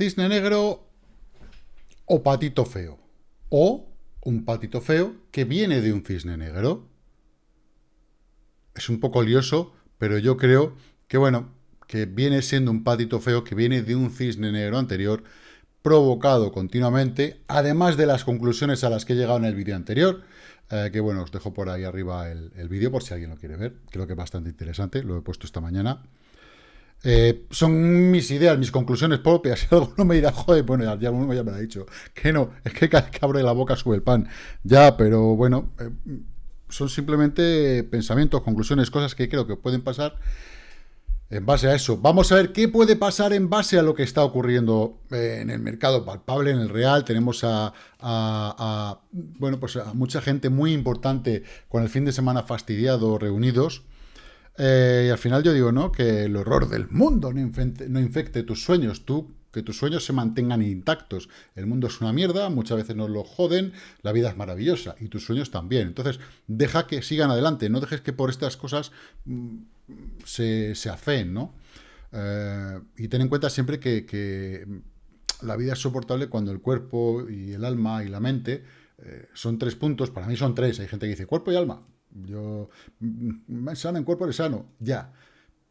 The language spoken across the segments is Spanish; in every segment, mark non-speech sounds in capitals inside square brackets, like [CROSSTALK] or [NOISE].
Cisne negro o patito feo. O un patito feo que viene de un cisne negro. Es un poco lioso, pero yo creo que, bueno, que viene siendo un patito feo que viene de un cisne negro anterior, provocado continuamente, además de las conclusiones a las que he llegado en el vídeo anterior, eh, que bueno, os dejo por ahí arriba el, el vídeo por si alguien lo quiere ver, creo que es bastante interesante, lo he puesto esta mañana. Eh, son mis ideas, mis conclusiones propias. [LAUGHS] Si alguno me dirá, joder, bueno, ya, ya, me lo ha dicho. Que no, es que cada vez que abre la boca sube el pan. Ya, pero bueno, eh, son simplemente pensamientos, conclusiones, cosas que creo que pueden pasar en base a eso. Vamos a ver qué puede pasar en base a lo que está ocurriendo eh, en el mercado palpable, en el real. Tenemos a, bueno, pues a mucha gente muy importante con el fin de semana fastidiado reunidos. Eh, y al final yo digo, ¿no? Que el horror del mundo no infecte, no infecte tus sueños. Tú, que tus sueños se mantengan intactos. El mundo es una mierda, muchas veces nos lo joden, la vida es maravillosa y tus sueños también. Entonces, deja que sigan adelante, no dejes que por estas cosas mm, se, se ¿no? Eh, y ten en cuenta siempre que, que, la vida es soportable cuando el cuerpo y el alma y la mente eh, son tres puntos, para mí son tres, hay gente que dice cuerpo y alma, yo, me sano en cuerpo de sano, ya.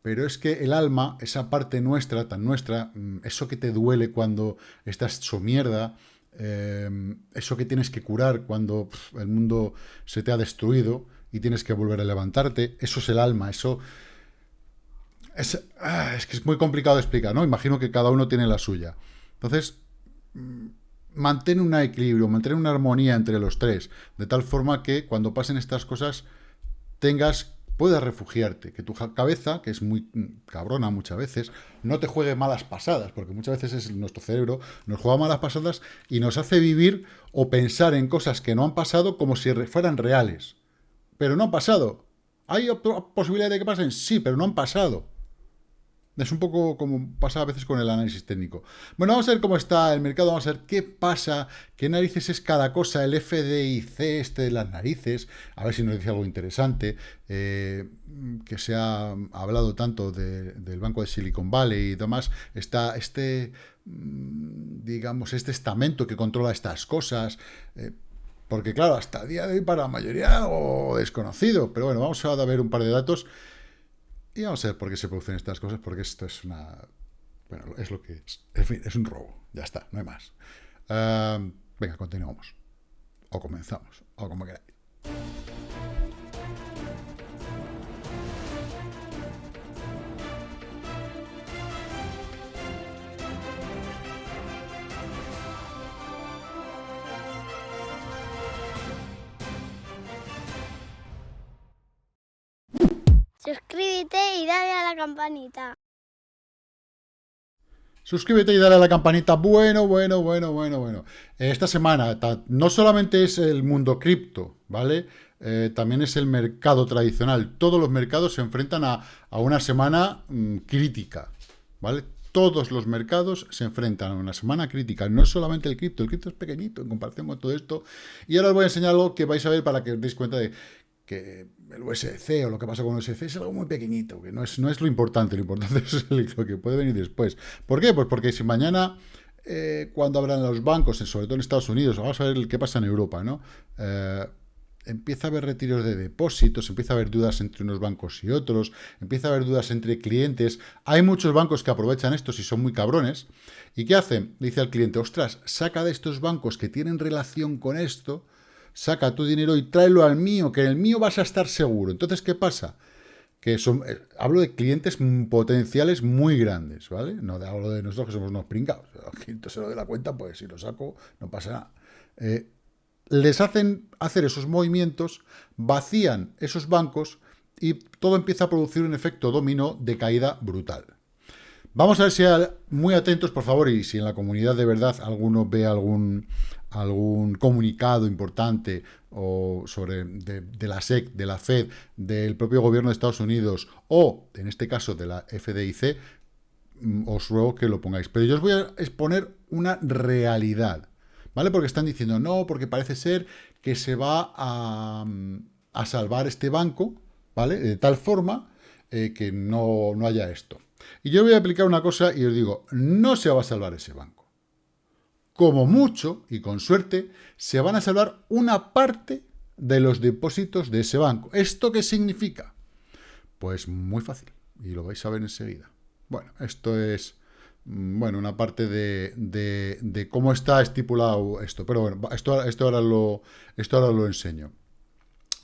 Pero es que el alma, esa parte nuestra, tan nuestra, mm, eso que te duele cuando estás hecho mierda, em, eso que tienes que curar cuando el mundo se te ha destruido y tienes que volver a levantarte, eso es el alma, eso... Es, ah, es que es muy complicado de explicar, ¿no? Imagino que cada uno tiene la suya. Entonces, mm, mantén un equilibrio, mantén una armonía entre los tres, de tal forma que cuando pasen estas cosas tengas, puedas refugiarte, que tu cabeza, que es muy cabrona muchas veces, no te juegue malas pasadas, porque muchas veces es nuestro cerebro, nos juega malas pasadas y nos hace vivir o pensar en cosas que no han pasado como si fueran reales. Pero no han pasado. ¿Hay posibilidad de que pasen? Sí, pero no han pasado. Es un poco como pasa a veces con el análisis técnico. Bueno, vamos a ver cómo está el mercado, vamos a ver qué pasa, qué narices es cada cosa, el FDIC este de las narices, a ver si nos dice algo interesante, eh, que se ha hablado tanto del Banco de Silicon Valley y demás, está este, mm, digamos, este estamento que controla estas cosas, eh, porque claro, hasta el día de hoy para la mayoría o desconocido, pero bueno, vamos a ver un par de datos y vamos a ver por qué se producen estas cosas, porque esto es una... Bueno, es lo que es. En fin, es un robo. Ya está, no hay más. Uh, venga, continuamos. O comenzamos, o como queráis. Suscríbete y dale a la campanita. Suscríbete y dale a la campanita. Bueno, bueno, bueno, bueno, bueno. Esta semana no solamente es el mundo cripto, ¿vale? Eh, también es el mercado tradicional. Todos los mercados se enfrentan a, una semana mm, crítica, ¿vale? Todos los mercados se enfrentan a una semana crítica. No solamente el cripto, el cripto es pequeñito en comparación con todo esto. Y ahora os voy a enseñar algo que vais a ver para que os deis cuenta de que el USC o lo que pasa con el USC es algo muy pequeñito, que no es, no es lo importante, lo importante [LAUGHS] es lo que puede venir después. ¿Por qué? Pues porque si mañana, eh, cuando abran los bancos, sobre todo en Estados Unidos, vamos a ver qué pasa en Europa, ¿no? Eh, empieza a haber retiros de depósitos, empieza a haber dudas entre unos bancos y otros, empieza a haber dudas entre clientes. Hay muchos bancos que aprovechan esto y son muy cabrones. ¿Y qué hacen? Dice al cliente, ostras, saca de estos bancos que tienen relación con esto, saca tu dinero y tráelo al mío, que en el mío vas a estar seguro. Entonces, ¿qué pasa? Que son, eh, hablo de clientes potenciales muy grandes, ¿vale? No hablo de nosotros que somos unos pringados. Se lo de la cuenta, pues si lo saco, no pasa nada. Eh, les hacen hacer esos movimientos, vacían esos bancos y todo empieza a producir un efecto dominó de caída brutal. Vamos a ver si muy atentos, por favor, y si en la comunidad de verdad alguno ve algún, algún comunicado importante o sobre de, la SEC, de la Fed, del propio gobierno de Estados Unidos o, en este caso, de la FDIC, mm, os ruego que lo pongáis. Pero yo os voy a exponer una realidad. ¿vale? Porque están diciendo, no, porque parece ser que se va a, a salvar este banco, ¿vale? De tal forma eh, que no, no haya esto. Y yo voy a aplicar una cosa y os digo, no se va a salvar ese banco. Como mucho, y con suerte, se van a salvar una parte de los depósitos de ese banco. ¿Esto qué significa? Pues muy fácil, y lo vais a ver enseguida. Bueno, esto es mm, bueno, una parte de, cómo está estipulado esto. Pero bueno, esto, esto, ahora, lo, esto ahora lo enseño.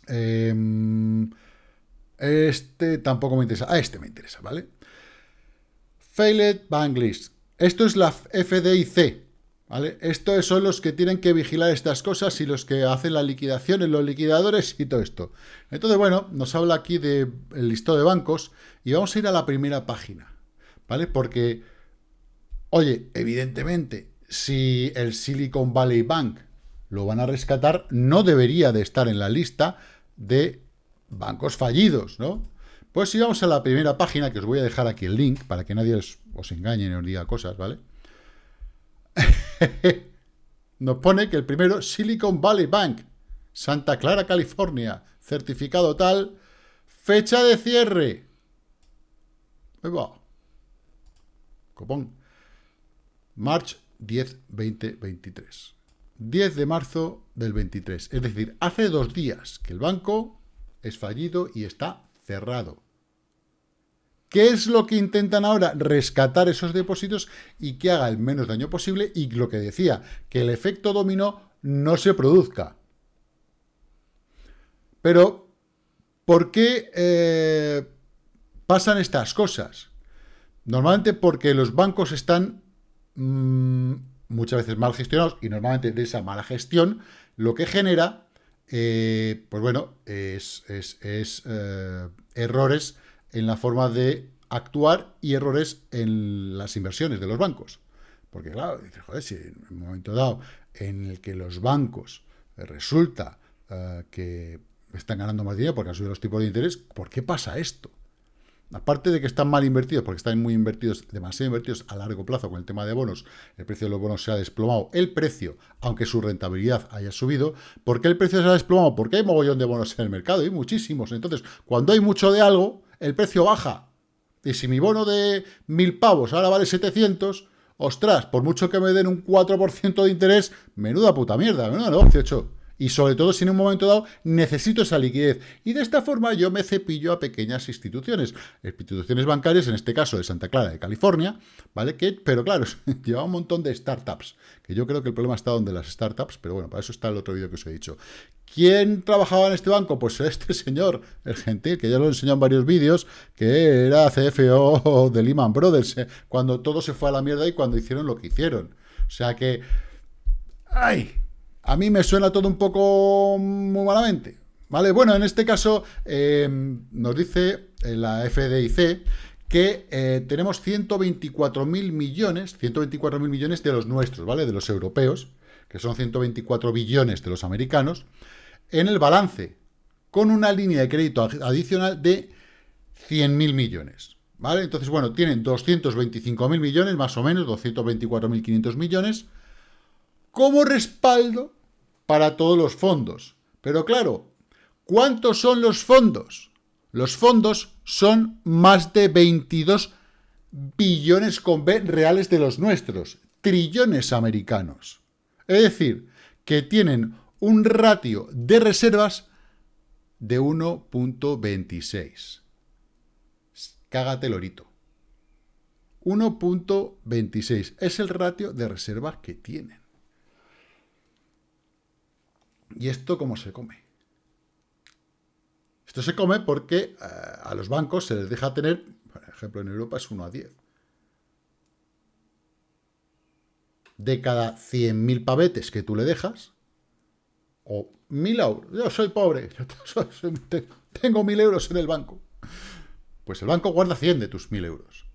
Em, este tampoco me interesa. Ah, este me interesa, ¿vale? Failed Bank List. Esto es la FDIC, ¿vale? Estos son los que tienen que vigilar estas cosas y los que hacen la liquidación en los liquidadores y todo esto. Entonces, bueno, nos habla aquí del listado de bancos y vamos a ir a la primera página, ¿vale? Porque, oye, evidentemente, si el Silicon Valley Bank lo van a rescatar, no debería de estar en la lista de bancos fallidos, ¿no? Pues si vamos a la primera página, que os voy a dejar aquí el link, para que nadie os, engañe ni os diga cosas, ¿vale? [LAUGHS] Nos pone que el primero, Silicon Valley Bank, Santa Clara, California, certificado tal, fecha de cierre. Va. Copón. March 10, 2023. 10 de marzo del 23. Es decir, hace dos días que el banco es fallido y está cerrado. ¿Qué es lo que intentan ahora? Rescatar esos depósitos y que haga el menos daño posible y lo que decía, que el efecto dominó no se produzca. Pero, ¿por qué eh, pasan estas cosas? Normalmente porque los bancos están mm, muchas veces mal gestionados y normalmente de esa mala gestión lo que genera, eh, pues bueno, es, eh, errores en la forma de actuar y errores en las inversiones de los bancos. Porque claro, joder, si en un momento dado en el que los bancos resulta eh, que están ganando más dinero porque han subido los tipos de interés, ¿por qué pasa esto? Aparte de que están mal invertidos, porque están muy invertidos, demasiado invertidos a largo plazo con el tema de bonos, el precio de los bonos se ha desplomado, el precio, aunque su rentabilidad haya subido, ¿por qué el precio se ha desplomado? Porque hay mogollón de bonos en el mercado, y muchísimos. Entonces, cuando hay mucho de algo, el precio baja. Y si mi bono de mil pavos ahora vale 700, ostras, por mucho que me den un 4% de interés, menuda puta mierda, menuda negocio hecho y sobre todo si en un momento dado necesito esa liquidez. Y de esta forma yo me cepillo a pequeñas instituciones, instituciones bancarias, en este caso de Santa Clara de California, ¿vale? Que, pero claro, [LAUGHS] lleva un montón de startups, que yo creo que el problema está donde las startups, pero bueno, para eso está el otro vídeo que os he dicho. ¿Quién trabajaba en este banco? Pues [LAUGHS] este señor, el gentil, que ya lo he enseñado en varios vídeos, que era CFO de Lehman Brothers, eh, cuando todo se fue a la mierda y cuando hicieron lo que hicieron. O sea que... ¡Ay! A mí me suena todo un poco muy malamente. ¿Vale? Bueno, en este caso eh, nos dice la FDIC que eh, tenemos 124.000 millones, 124.000 millones de los nuestros, ¿vale? De los europeos, que son 124 billones de los americanos, en el balance, con una línea de crédito adicional de 100.000 millones, ¿vale? Entonces, bueno, tienen 225.000 millones, más o menos, 224.500 millones, como respaldo para todos los fondos. Pero claro, ¿cuántos son los fondos? Los fondos son más de 22 billones con B reales de los nuestros, trillones americanos. Es decir, que tienen un ratio de reservas de 1.26. Cágate lorito. 1.26 es el ratio de reservas que tienen. ¿Y esto cómo se come? Esto se come porque eh, a los bancos se les deja tener, por ejemplo en Europa es 1 a 10. De cada 100.000 pavetes que tú le dejas, o 1.000 euros, yo soy pobre, [LAUGHS] tengo 1.000 euros en el banco, pues el banco guarda 100 de tus 1.000 euros.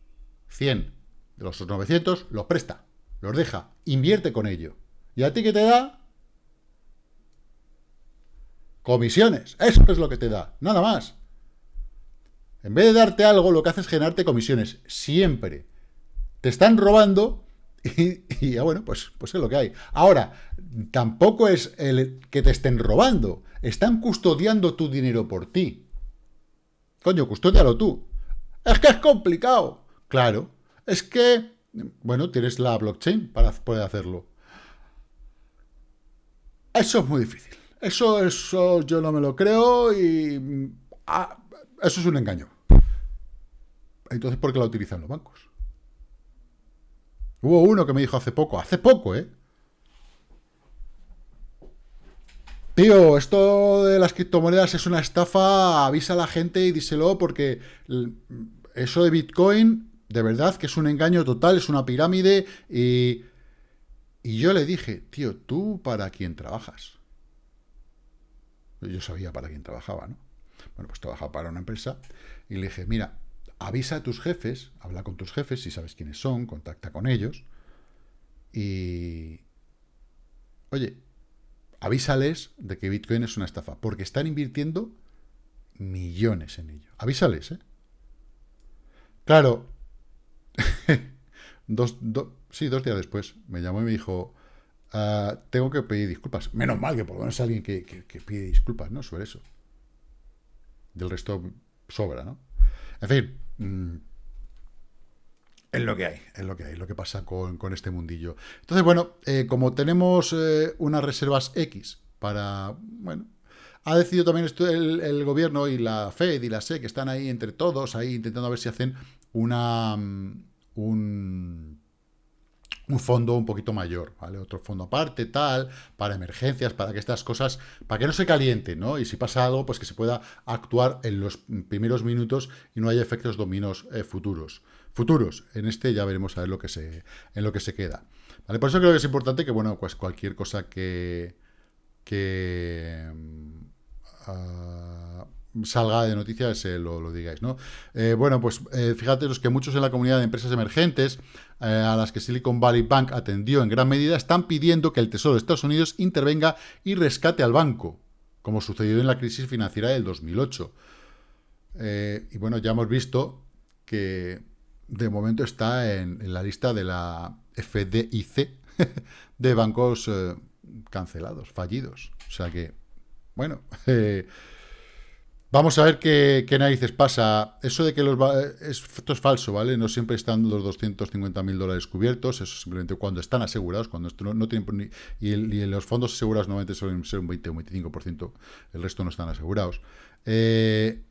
100 de los 900 los presta, los deja, invierte con ello. ¿Y a ti qué te da? Comisiones, eso es lo que te da, nada más. En vez de darte algo, lo que hace es generarte comisiones, siempre. Te están robando [LAUGHS] Y, ya bueno, pues, pues es lo que hay. Ahora, tampoco es el que te estén robando. Están custodiando tu dinero por ti. Coño, custódialo tú. Es que es complicado. Claro. Es que, bueno, tienes la blockchain para poder hacerlo. Eso es muy difícil. Eso, eso yo no me lo creo y... Ah, eso es un engaño. Entonces, ¿por qué la utilizan los bancos? Hubo uno que me dijo hace poco, hace poco, ¿eh? Tío, esto de las criptomonedas es una estafa, avisa a la gente y díselo porque eso de Bitcoin, de verdad que es un engaño total, es una pirámide y, y yo le dije, tío, ¿tú para quién trabajas? Yo sabía para quién trabajaba, ¿no? Bueno, pues trabajaba para una empresa y le dije, mira, avisa a tus jefes, habla con tus jefes, si sabes quiénes son, contacta con ellos y... Oye, avísales de que Bitcoin es una estafa, porque están invirtiendo millones en ello. Avísales, ¿eh? Claro, [LAUGHS] dos, sí, dos días después me llamó y me dijo, ah, tengo que pedir disculpas. Menos mal que por lo menos alguien que, pide disculpas, ¿no? Sobre eso. Del resto sobra, ¿no? En fin, mm, es lo que hay, es lo que hay, lo que pasa con, este mundillo. Entonces, bueno, eh, como tenemos eh, unas reservas X para, bueno, ha decidido también el, gobierno y la FED y la SEC, que están ahí entre todos, ahí intentando a ver si hacen una, mm, un, un fondo un poquito mayor, ¿vale? Otro fondo aparte, tal, para emergencias, para que estas cosas, para que no se calienten, ¿no? Y si pasa algo, pues que se pueda actuar en los primeros minutos y no haya efectos dominos eh, futuros. Futuros, en este ya veremos a ver lo que se, en lo que se queda. ¿Vale? Por eso creo que es importante que, bueno, pues cualquier cosa que, que uh, salga de noticias eh, lo, digáis, ¿no? Eh, bueno, pues eh, fíjate los que muchos en la comunidad de empresas emergentes a las que Silicon Valley Bank atendió en gran medida están pidiendo que el Tesoro de Estados Unidos intervenga y rescate al banco, como sucedió en la crisis financiera del 2008. y bueno, ya hemos visto que de momento está en, la lista de la FDIC [LAUGHS] de bancos cancelados, fallidos. O sea que, bueno... [LAUGHS] Vamos a ver qué, narices pasa. Eso de que los esto es falso, ¿vale? No siempre están los 250.000 dólares cubiertos, eso simplemente cuando están asegurados, cuando esto no, tienen... Y, los fondos asegurados normalmente suelen ser un 20 o un 25%, el resto no están asegurados. Eh,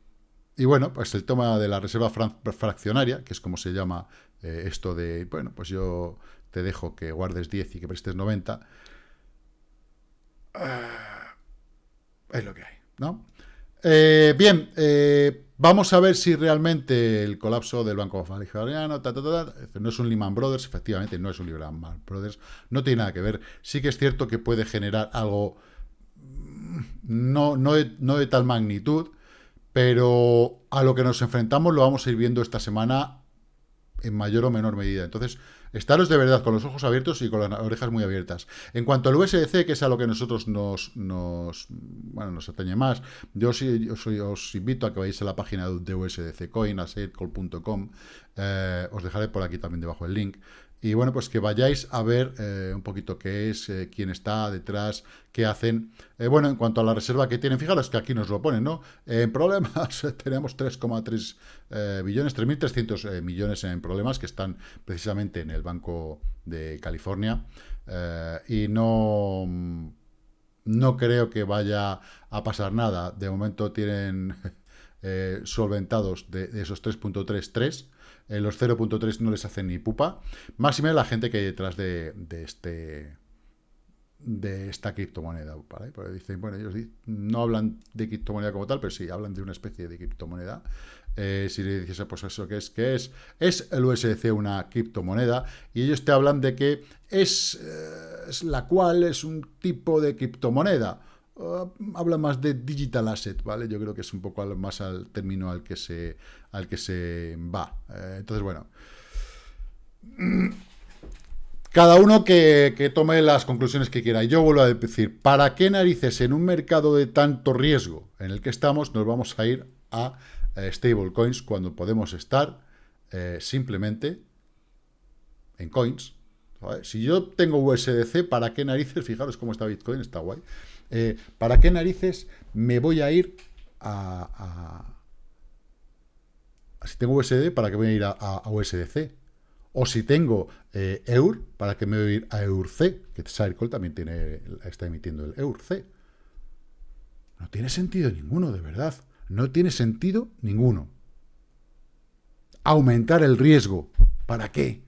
y bueno, pues el tema de la reserva fraccionaria, que es como se llama eh, esto de, bueno, pues yo te dejo que guardes 10 y que prestes 90, ah, es lo que hay, ¿no? Eh, bien, eh, vamos a ver si realmente el colapso del Banco Californiano no es un Lehman Brothers, efectivamente no es un Lehman Brothers, no tiene nada que ver. Sí que es cierto que puede generar algo mm, no, no, no de tal magnitud, pero a lo que nos enfrentamos lo vamos a ir viendo esta semana en mayor o menor medida. Entonces, Estaros de verdad con los ojos abiertos y con las orejas muy abiertas. En cuanto al USDC, que es a lo que nosotros nos, nos, bueno, nos atañe más, yo, sí, os invito a que vayáis a la página de USDC Coin, a eh, os dejaré por aquí también debajo el link. Y bueno, pues que vayáis a ver eh, un poquito qué es, eh, quién está detrás, qué hacen. Eh, bueno, en cuanto a la reserva que tienen, fijaros que aquí nos lo ponen, ¿no? En problemas [LAUGHS] tenemos 3,3 billones, 3.300 millones en problemas que están precisamente en el Banco de California. y no, no creo que vaya a pasar nada. De momento tienen [LAUGHS] solventados de, de esos 3.33 los 0.3 no les hacen ni pupa. Menos la gente que hay detrás de, este de esta criptomoneda. ¿vale? Porque dicen, bueno, ellos no hablan de criptomoneda como tal, pero sí, hablan de una especie de criptomoneda. Eh, si le dices, pues eso, ¿qué es? ¿Qué es? Es el USDC una criptomoneda y ellos te hablan de que es, eh, es la cual es un tipo de criptomoneda. Uh, habla más de digital asset, ¿vale? Yo creo que es un poco más al término al que se, al que se va. Eh, entonces, bueno. [CLEARS THROAT] Cada uno que, tome las conclusiones que quiera. Yo vuelvo a decir, ¿para qué narices en un mercado de tanto riesgo en el que estamos nos vamos a ir a eh, stablecoins cuando podemos estar eh, simplemente en coins Si yo tengo USDC, ¿para qué narices? [LAUGHS] Fijaros cómo está Bitcoin, está guay. Eh, ¿Para qué narices me voy a ir a, Si tengo USD, ¿para qué voy a ir a, USDC? O si tengo eh, EUR, ¿para qué me voy a ir a EURC? Que Circle también tiene, está emitiendo el EURC. No tiene sentido ninguno, de verdad. No tiene sentido ninguno. Aumentar el riesgo. ¿Para qué?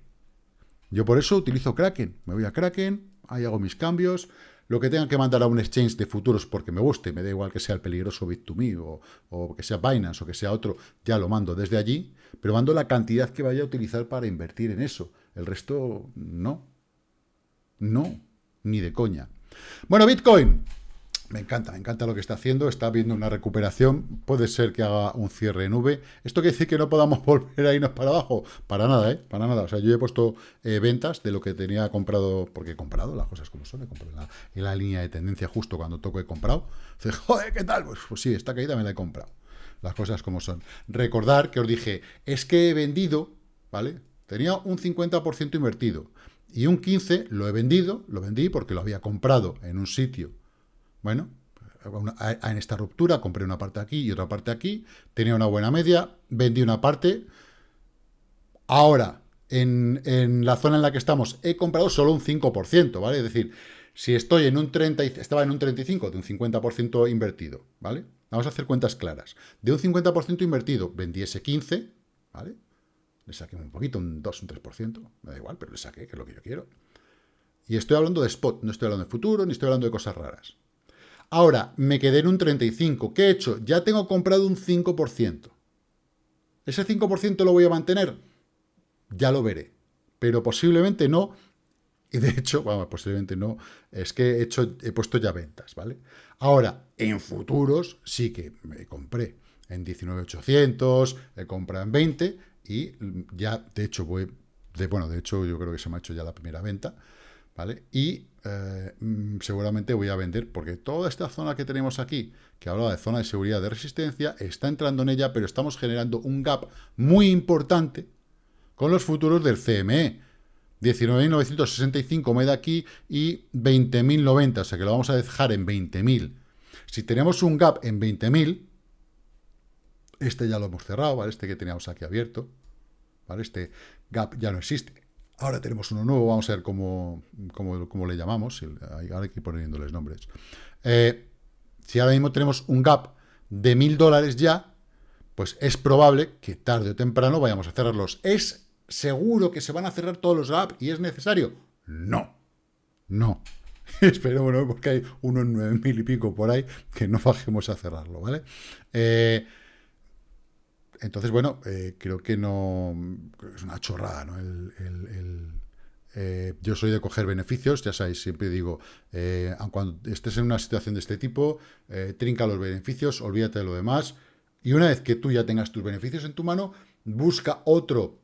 Yo por eso utilizo Kraken. Me voy a Kraken, ahí hago mis cambios. Lo que tenga que mandar a un exchange de futuros porque me guste, me da igual que sea el peligroso Bit2Me o, o que sea Binance o que sea otro, ya lo mando desde allí, pero mando la cantidad que vaya a utilizar para invertir en eso. El resto, no. No, ni de coña. Bueno, Bitcoin. Me encanta, me encanta lo que está haciendo, está viendo una recuperación, puede ser que haga un cierre en V. ¿Esto quiere decir que no podamos [LAUGHS] volver a irnos para abajo? Para nada, ¿eh? Para nada. O sea, yo he puesto eh, ventas de lo que tenía comprado, porque he comprado las cosas como son, he comprado en la, línea de tendencia justo cuando toco he comprado. Dice, joder, ¿qué tal? Pues, pues sí, esta caída me la he comprado. Las cosas como son. Recordar que os dije, es que he vendido, ¿vale? Tenía un 50% invertido y un 15% lo he vendido, lo vendí porque lo había comprado en un sitio bueno, en esta ruptura compré una parte aquí y otra parte aquí, tenía una buena media, vendí una parte. Ahora, en, la zona en la que estamos, he comprado solo un 5%, ¿vale? Es decir, si estoy en un 30, estaba en un 35, de un 50% invertido, ¿vale? Vamos a hacer cuentas claras. De un 50% invertido, vendí ese 15, ¿vale? Le saqué un poquito, un 2, un 3%, me da igual, pero le saqué, que es lo que yo quiero. Y estoy hablando de spot, no estoy hablando de futuro, ni estoy hablando de cosas raras. Ahora, me quedé en un 35. ¿Qué he hecho? Ya tengo comprado un 5%. ¿Ese 5% lo voy a mantener? Ya lo veré. Pero posiblemente no. Y de hecho, [LAUGHS] vamos, posiblemente no. Es que he, hecho, he puesto ya ventas, ¿vale? Ahora, en futuros sí que me compré en 19.800, he comprado en 20 y ya, de hecho, voy... Bueno, de hecho, yo creo que se me ha hecho ya la primera venta. ¿vale? Y eh, mm, seguramente voy a vender, porque toda esta zona que tenemos aquí, que hablaba de zona de seguridad de resistencia, está entrando en ella, pero estamos generando un gap muy importante con los futuros del CME. 19.965 me da aquí y 20.090, o sea que lo vamos a dejar en 20.000. Si tenemos un gap en 20.000, este ya lo hemos cerrado, ¿vale? Este que teníamos aquí abierto, ¿vale? Este gap ya no existe. Ahora tenemos uno nuevo, vamos a ver cómo, le llamamos. Ahora hay que ir poniéndoles nombres. Eh, si ahora mismo tenemos un gap de mil dólares ya, pues es probable que tarde o temprano vayamos a cerrarlos. ¿Es seguro que se van a cerrar todos los gaps y es necesario? No, no. [LAUGHS] Espero, bueno, porque hay uno en nueve mil y pico por ahí que no bajemos a cerrarlo, ¿vale? Eh, entonces, bueno, eh, creo que no... Es una chorrada, ¿no? Eh, yo soy de coger beneficios, ya sabéis, siempre digo, eh, cuando estés en una situación de este tipo, trinca los beneficios, olvídate de lo demás, y una vez que tú ya tengas tus beneficios en tu mano, busca otro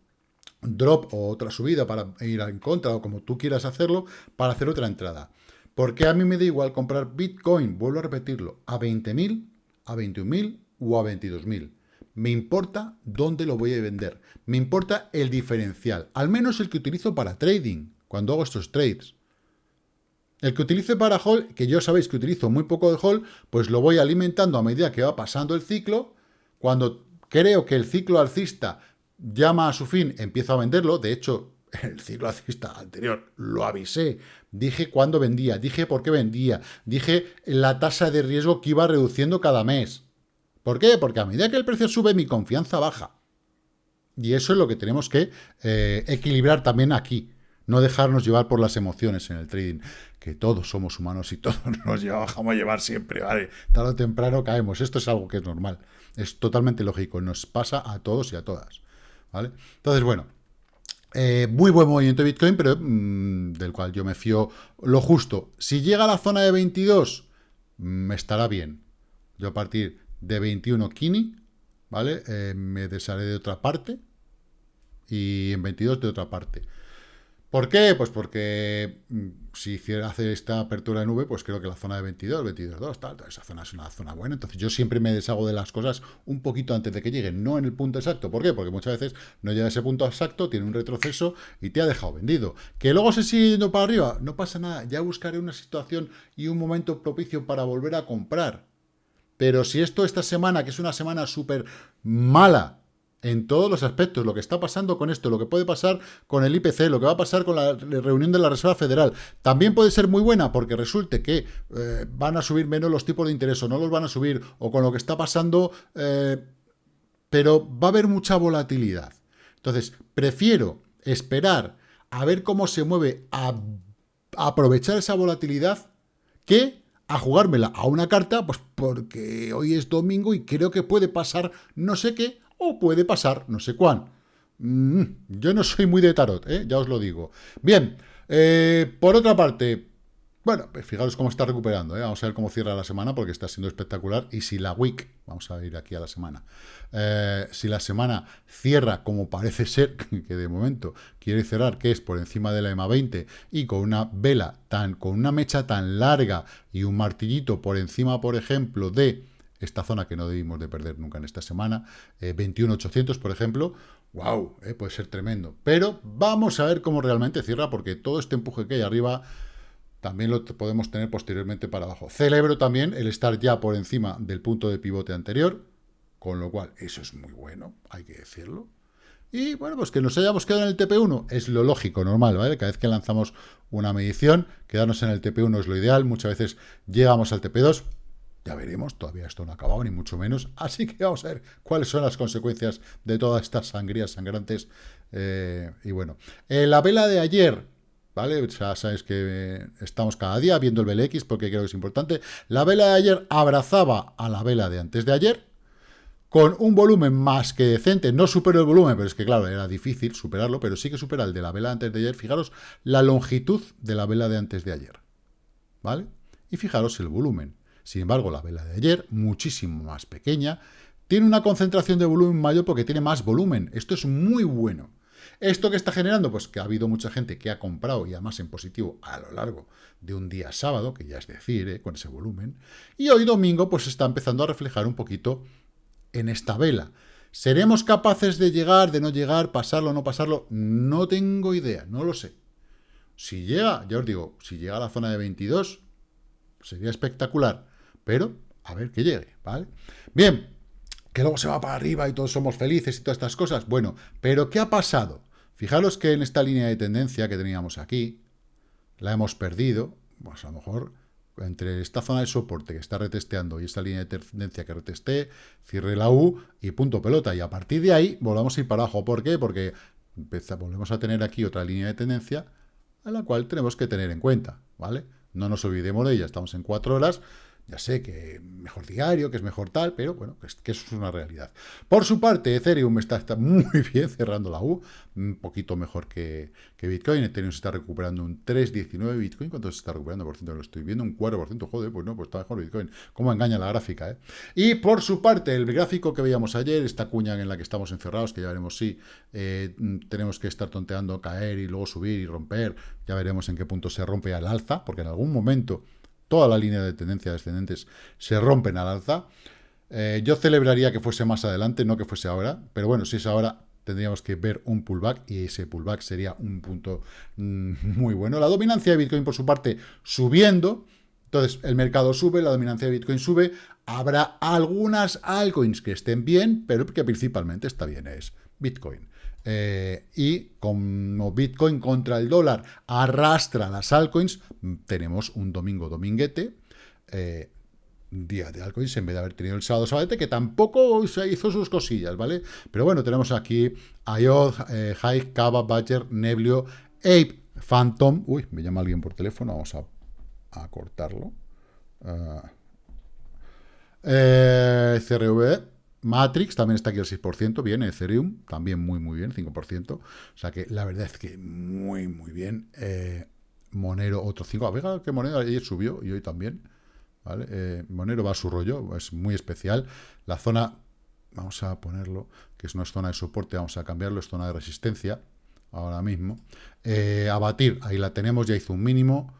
drop o otra subida para ir en contra, o como tú quieras hacerlo, para hacer otra entrada. Porque a mí me da igual comprar Bitcoin, vuelvo a repetirlo, a 20.000, a 21.000 o a 22.000 me importa dónde lo voy a vender. Me importa el diferencial, al menos el que utilizo para trading, cuando hago estos trades. El que utilice para hold, que yo sabéis que utilizo muy poco de hold, pues lo voy alimentando a medida que va pasando el ciclo. Cuando creo que el ciclo alcista llama a su fin, empiezo a venderlo. De hecho, [LAUGHS] el ciclo alcista anterior lo avisé. Dije cuándo vendía, dije por qué vendía, dije la tasa de riesgo que iba reduciendo cada mes. ¿Por qué? Porque a medida que el precio sube, mi confianza baja. Y eso es lo que tenemos que eh, equilibrar también aquí. No dejarnos llevar por las emociones en el trading. Que todos somos humanos y [LAUGHS] todos nos llevamos a llevar siempre, ¿vale? Tarde o temprano caemos. Esto es algo que es normal. Es totalmente lógico. Nos pasa a todos y a todas. ¿Vale? Entonces, bueno. Eh, muy buen movimiento de Bitcoin, pero mm, del cual yo me fío lo justo. Si llega a la zona de 22, me estará bien. Yo a partir de 21 Kini, ¿vale? Eh, me desharé de otra parte y en 22 de otra parte. ¿Por qué? Pues porque mm, si hace esta apertura de nube, pues creo que la zona de 22, 22, tal, esa zona es una zona buena. Entonces yo siempre me deshago de las cosas un poquito antes de que lleguen, no en el punto exacto. ¿Por qué? Porque muchas veces no llega a ese punto exacto, tiene un retroceso y te ha dejado vendido. Que luego se sigue yendo para arriba, no pasa nada. Ya buscaré una situación y un momento propicio para volver a comprar. Pero si esto esta semana, que es una semana súper mala, en todos los aspectos, lo que está pasando con esto, lo que puede pasar con el IPC, lo que va a pasar con la reunión de la Reserva Federal, también puede ser muy buena porque resulte que eh, van a subir menos los tipos de interés o no los van a subir, o con lo que está pasando, eh, pero va a haber mucha volatilidad. Entonces, prefiero esperar a ver cómo se mueve, a, a aprovechar esa volatilidad, que a jugármela a una carta, pues porque hoy es domingo y creo que puede pasar no sé qué, o puede pasar no sé cuán. Mm, yo no soy muy de tarot, ¿eh? ya os lo digo. Bien, eh, por otra parte, bueno, pues fijaros cómo está recuperando, ¿eh? vamos a ver cómo cierra la semana porque está siendo espectacular. Y si la week, vamos a ir aquí a la semana, si la semana cierra como parece ser, [LAUGHS] que de momento quiere cerrar, que es por encima de la EMA 20 y con una vela tan, con una mecha tan larga y un martillito por encima, por ejemplo, de esta zona que no debimos de perder nunca en esta semana, 21.800 eh, por ejemplo, wow, eh, puede ser tremendo. Pero vamos a ver cómo realmente cierra, porque todo este empuje que hay arriba también lo podemos tener posteriormente para abajo. Celebro también el estar ya por encima del punto de pivote anterior, con lo cual eso es muy bueno, hay que decirlo. Y bueno, pues que nos hayamos quedado en el TP1 es lo lógico, normal, ¿vale? Cada vez que lanzamos una medición, quedarnos en el TP1 es lo ideal. Muchas veces llegamos al TP2, ya veremos, todavía esto no ha acabado, ni mucho menos. [LAUGHS] Así que vamos a ver cuáles son las consecuencias de todas estas sangrías sangrantes. Eh, y bueno, la vela de ayer, ¿vale? Ya sabéis que estamos cada día viendo el BLX porque creo que es importante. La vela de ayer abrazaba a la vela de antes de ayer, con un volumen más que decente, no superó el volumen, pero es que claro, era difícil superarlo, pero sí que supera el de la vela antes de ayer. Fijaros la longitud de la vela de antes de ayer, ¿vale? Y fijaros el volumen. Sin embargo, la vela de ayer, muchísimo más pequeña, tiene una concentración de volumen mayor porque tiene más volumen. Esto es muy bueno. ¿Esto que está generando? Pues que ha habido mucha gente que ha comprado, y además en positivo, a lo largo de un día sábado, que ya es decir, ¿eh? con ese volumen. Y hoy domingo, pues está empezando a reflejar un poquito en esta vela. ¿Seremos capaces de llegar, de no llegar, pasarlo no pasarlo? No tengo idea, no lo sé. Si llega, ya os digo, si llega a la zona de 22, sería espectacular pero a ver que llegue, ¿vale? Bien, que luego se va para arriba y todos somos felices y todas estas cosas. Bueno, pero ¿qué ha pasado? Fijaros que en esta línea de tendencia que teníamos aquí, la hemos perdido, pues a lo mejor entre esta zona de soporte que está retesteando y esta línea de tendencia que retesté, cierre la U y punto pelota. Y a partir de ahí volvamos a ir para abajo. ¿Por qué? Porque volvemos a tener aquí otra línea de tendencia a la cual tenemos que tener en cuenta, ¿vale? No nos olvidemos de ella, estamos en cuatro horas, ya sé que mejor diario, que es mejor tal, pero bueno, que, eso es una realidad. Por su parte, Ethereum está, muy [LAUGHS] bien cerrando la U, un poquito mejor que, Bitcoin. Ethereum se está recuperando un 3,19 Bitcoin. ¿Cuánto se está recuperando? Por ciento, lo estoy viendo, un 4%. Joder, pues no, pues está mejor Bitcoin. ¿Cómo engaña la gráfica? Eh? Y por su parte, el gráfico que veíamos ayer, esta cuña en la que estamos encerrados, que ya veremos si eh, tenemos que estar tonteando, caer y luego subir y romper. Ya veremos en qué punto se rompe al alza, porque en algún momento toda la línea de tendencia descendentes se rompen al alza. Eh, yo celebraría que fuese más adelante, no que fuese ahora, pero bueno, si es ahora, tendríamos que ver un pullback y ese pullback sería un punto mm, muy bueno. La dominancia de Bitcoin, por su parte, subiendo. Entonces, el mercado sube, la dominancia de Bitcoin sube. Habrá algunas altcoins que estén bien, pero que principalmente está bien es Bitcoin. Eh, y como Bitcoin contra el dólar arrastra las altcoins, tenemos un domingo dominguete, eh, día de altcoins, en vez de haber tenido el sábado sabadete, que tampoco se hizo sus cosillas, ¿vale? Pero bueno, tenemos aquí IOD, eh, High, Kava, Badger, Neblio, Ape, Phantom, uy, me llama alguien por teléfono, vamos a, cortarlo. Uh, CRV, Matrix también está aquí al 6%, bien, Ethereum también muy, muy bien, 5%. O sea que la verdad es que muy, muy bien. Eh, Monero, otro 5%. A ver, que Monero ayer subió y hoy también. ¿vale? Eh, Monero va a su rollo, es muy especial. La zona, vamos a ponerlo, que es es zona de soporte, vamos a cambiarlo, es zona de resistencia. ahora mismo. Eh, abatir, ahí la tenemos, ya hizo un mínimo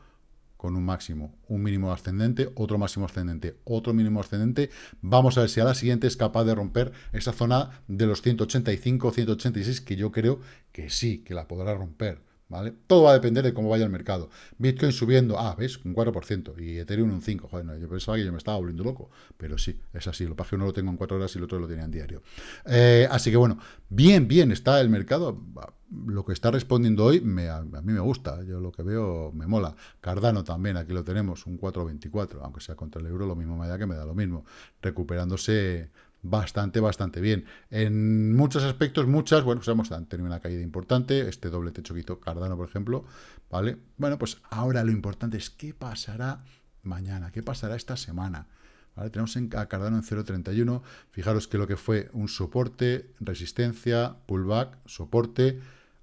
con un máximo, un mínimo ascendente, otro máximo ascendente, otro mínimo ascendente. Vamos a ver si a la siguiente es capaz de romper esa zona de los 185, 186, que yo creo que sí, que la podrá romper. ¿Vale? Todo va a depender de cómo vaya el mercado. Bitcoin subiendo, ah, ¿ves? Un 4%, y Ethereum un 5%. Joder, yo pensaba que yo me estaba volviendo loco, pero sí, es así. Lo que uno lo tengo en 4 horas y el otro lo tenía en diario. Eh, así que bueno, bien, bien está el mercado. Lo que está respondiendo hoy me, a, mí me gusta, yo lo que veo me mola. Cardano también, aquí lo tenemos, un 4,24, aunque sea contra el euro, lo mismo me da que me da lo mismo. Recuperándose bastante, bastante bien. En muchos aspectos, muchas, bueno, pues hemos tenido una caída importante, este doble techo que Cardano, por ejemplo, ¿vale? Bueno, pues ahora lo importante es qué pasará mañana, qué pasará esta semana. Tenemos a Cardano en 0.31, fijaros que lo que fue un soporte, resistencia, pullback, soporte,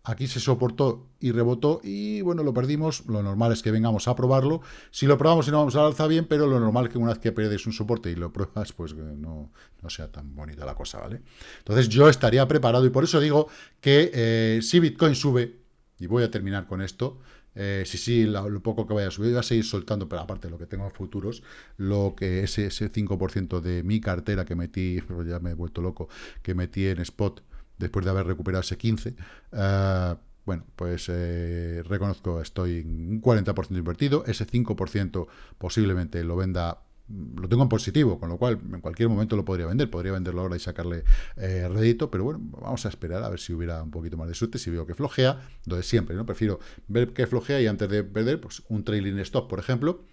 Aquí se soportó y rebotó y, bueno, lo perdimos. Lo normal es que vengamos a probarlo. Si lo probamos y no vamos a alza bien, pero lo normal es que una vez que pierdes un soporte y lo pruebas, pues no, sea tan bonita la cosa, ¿vale? Entonces yo estaría preparado y por eso digo que eh, si Bitcoin sube, y voy a terminar con esto, eh, si sí, lo, poco que vaya a subir, voy a seguir soltando, pero aparte de lo que tengo en futuros, lo que ese, ese 5% de mi cartera que metí, [LAUGHS] ya me he vuelto loco, que metí en spot, después de haber recuperado ese 15, eh, bueno, pues eh, reconozco, estoy un 40% invertido, ese 5% posiblemente lo venda, lo tengo en positivo, con lo cual en cualquier momento lo podría vender, podría venderlo ahora y sacarle eh, rédito, pero bueno, vamos a esperar a ver si hubiera un poquito más de suerte, si veo que flojea, entonces siempre, ¿no? Prefiero ver que flojea y antes de perder, pues un trailing stop, por ejemplo,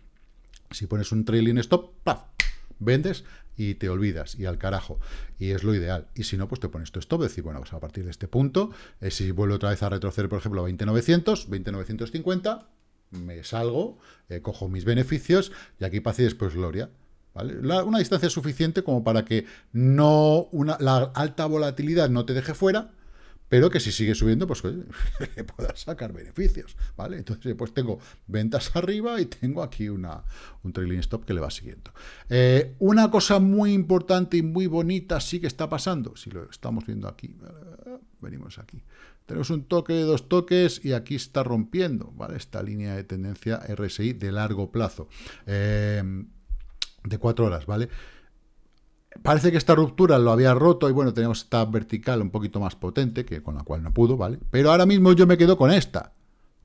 si pones un trailing stop, ¡paf! vendes y te olvidas, y al carajo, y es lo ideal. Y si no, pues te pones tu stop, decir, bueno, pues a partir de este punto, eh, si vuelvo otra vez a retroceder, por ejemplo, a 20.900, 20.950, me salgo, eh, cojo mis beneficios, y aquí paz y después gloria. ¿Vale? una distancia suficiente como para que no una, la alta volatilidad no te deje fuera, pero que si sigue subiendo, pues [LAUGHS] le puedas sacar beneficios, ¿vale? Entonces, pues tengo ventas arriba y tengo aquí una, un trailing stop que le va siguiendo. Eh, una cosa muy importante y muy bonita sí que está pasando, si lo estamos viendo aquí, venimos aquí. Tenemos un toque, dos toques y aquí está rompiendo, ¿vale? Esta línea de tendencia RSI de largo plazo, eh, de cuatro horas, ¿vale? Parece que esta ruptura lo había roto y bueno, tenemos esta vertical un poquito más potente, que con la cual no pudo, ¿vale? Pero ahora mismo yo me quedo con esta.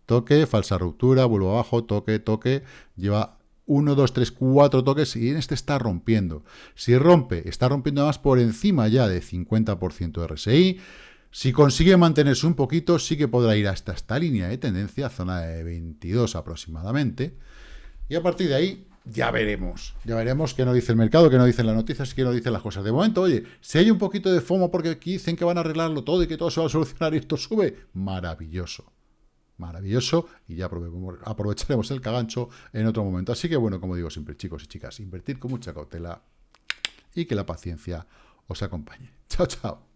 Toque, falsa ruptura, vuelvo abajo, toque, toque. Lleva 1, 2, 3, 4 toques y en este está rompiendo. Si rompe, está rompiendo más por encima ya de 50% de RSI. Si consigue mantenerse un poquito, sí que podrá ir hasta esta línea de tendencia, zona de 22 aproximadamente. Y a partir de ahí, ya veremos. Ya veremos qué nos dice el mercado, qué nos dicen las noticias, qué nos dicen las cosas. De momento, oye, si hay un poquito de FOMO porque aquí dicen que van a arreglarlo todo y que todo se va a solucionar y esto sube, maravilloso. Maravilloso y ya aprovecharemos el cagancho en otro momento. Así que bueno, como digo siempre, chicos y chicas, invertir con mucha cautela y que la paciencia os acompañe. Chao, chao.